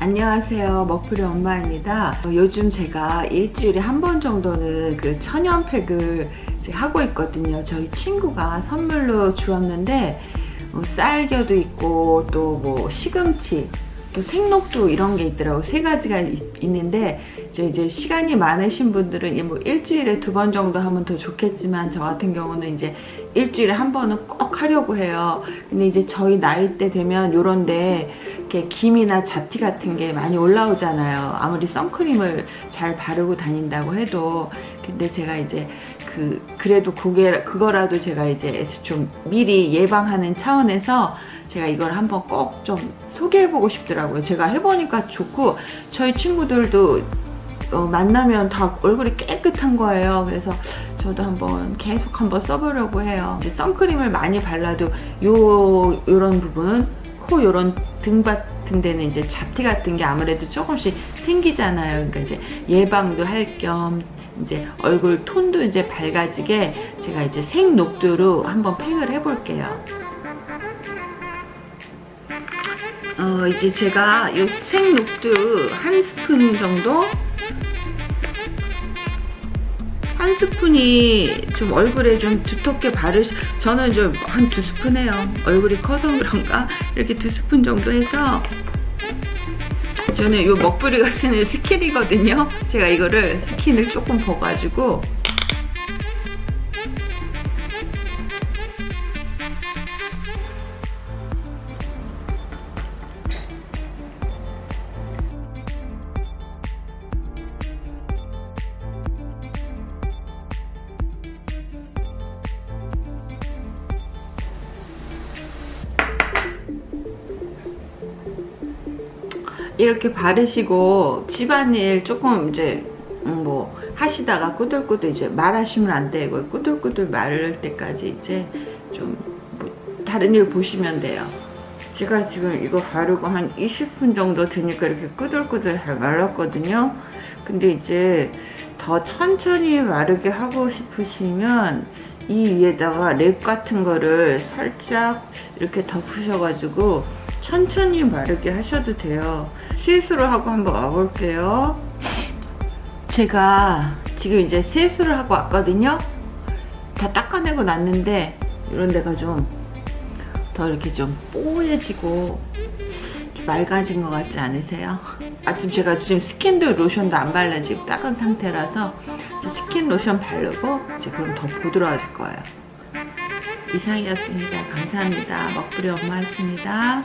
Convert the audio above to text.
안녕하세요. 먹풀이 엄마입니다. 어, 요즘 제가 일주일에 한 번 정도는 그 천연팩을 하고 있거든요. 저희 친구가 선물로 주었는데 어, 쌀겨도 있고 또 뭐 시금치 또 생록도 이런 게 있더라고. 세 가지가 있, 는데 이제 시간이 많으신 분들은 뭐 일주일에 두 번 정도 하면 더 좋겠지만 저 같은 경우는 이제 일주일에 한 번은 꼭 하려고 해요. 근데 이제 저희 나이 때 되면 요런데 이렇게 김이나 잡티 같은 게 많이 올라오잖아요 아무리 선크림을 잘 바르고 다닌다고 해도 근데 제가 이제 그 그래도 그게 그거라도 제가 이제 좀 미리 예방하는 차원에서 제가 이걸 한번 꼭 좀 소개해보고 싶더라고요. 제가 해보니까 좋고 저희 친구들도 어, 만나면 다 얼굴이 깨끗한 거예요. 그래서 저도 한번 계속 한번 써보려고 해요. 선크림을 많이 발라도 요 요런 부분 코 요런 등 같은 데는 이제 잡티 같은 게 아무래도 조금씩 생기잖아요. 그러니까 이제 예방도 할 겸 이제 얼굴 톤도 이제 밝아지게 제가 이제 생녹두로 한번 팩을 해볼게요. 어, 이제 제가 이 생록두 한 스푼 정도 한 스푼이 좀 얼굴에 좀 두텁게 바르시 저는 좀 한 두 스푼 해요. 얼굴이 커서 그런가? 이렇게 두 스푼 정도 해서 저는 이 먹부리가 쓰는 스킨이거든요. 제가 이거를 스킨을 조금 버가지고 이렇게 바르시고 집안일 조금 이제 음, 뭐 하시다가 꾸들꾸들 이제 말하시면 안 되고 꾸들꾸들 말을 때까지 이제 좀 뭐 다른 일 보시면 돼요. 제가 지금 이거 바르고 한 20분 정도 되니까 이렇게 꾸들꾸들 잘 말랐거든요. 근데 이제 더 천천히 마르게 하고 싶으시면 이 위에다가 랩 같은 거를 살짝 이렇게 덮으셔가지고 천천히 마르게 하셔도 돼요. 세수를 하고 한번 와볼게요. 제가 지금 이제 세수를 하고 왔거든요. 다 닦아내고 났는데 이런 데가 좀 더 이렇게 좀 뽀얘지고 좀 맑아진 것 같지 않으세요? 아침 제가 지금 스킨도 로션도 안 발라 지금 닦은 상태라서 스킨 로션 바르고 이제 그럼 더 부드러워질 거예요. 이상이었습니다. 감사합니다. 먹부리 엄마였습니다